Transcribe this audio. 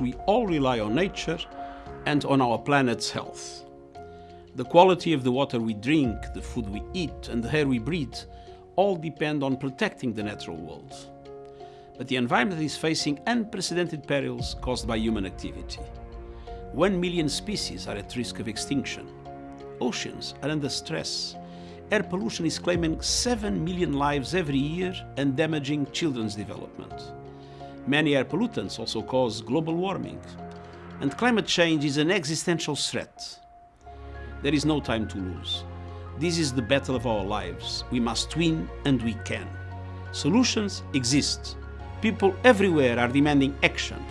We all rely on nature and on our planet's health. The quality of the water we drink, the food we eat and the air we breathe all depend on protecting the natural world. But the environment is facing unprecedented perils caused by human activity. One million species are at risk of extinction. Oceans are under stress. Air pollution is claiming 7 million lives every year and damaging children's development. Many air pollutants also cause global warming. And climate change is an existential threat. There is no time to lose. This is the battle of our lives. We must win and we can. Solutions exist. People everywhere are demanding action.